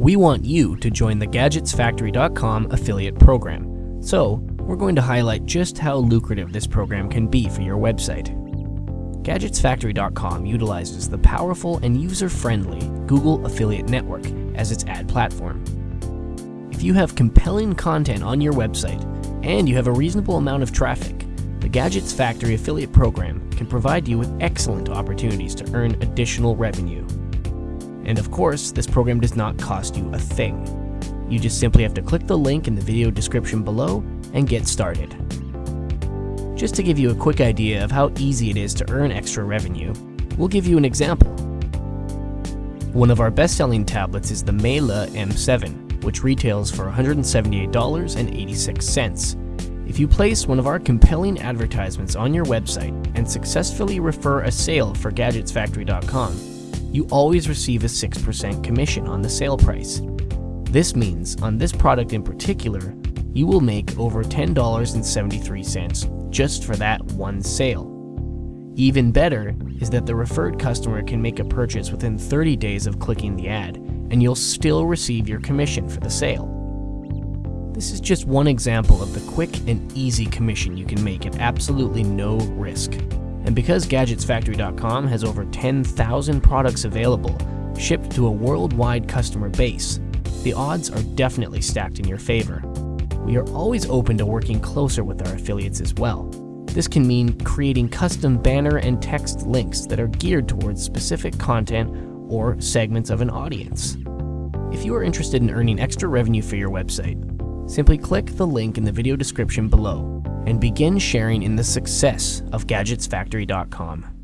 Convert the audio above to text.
We want you to join the GadgetsFactory.com affiliate program. So, we're going to highlight just how lucrative this program can be for your website. GadgetsFactory.com utilizes the powerful and user-friendly Google Affiliate Network as its ad platform. If you have compelling content on your website and you have a reasonable amount of traffic, the Gadgets Factory affiliate program can provide you with excellent opportunities to earn additional revenue. And of course, this program does not cost you a thing. You just simply have to click the link in the video description below and get started. Just to give you a quick idea of how easy it is to earn extra revenue, we'll give you an example. One of our best-selling tablets is the Mela M7, which retails for $178.86. If you place one of our compelling advertisements on your website and successfully refer a sale for GadgetsFactory.com, you always receive a 6% commission on the sale price. This means, on this product in particular, you will make over $10.73 just for that one sale. Even better is that the referred customer can make a purchase within 30 days of clicking the ad, and you'll still receive your commission for the sale. This is just one example of the quick and easy commission you can make at absolutely no risk. And because GadgetsFactory.com has over 10,000 products available, shipped to a worldwide customer base, the odds are definitely stacked in your favor. We are always open to working closer with our affiliates as well. This can mean creating custom banner and text links that are geared towards specific content or segments of an audience. If you are interested in earning extra revenue for your website, simply click the link in the video description below and begin sharing in the success of GadgetsFactory.com.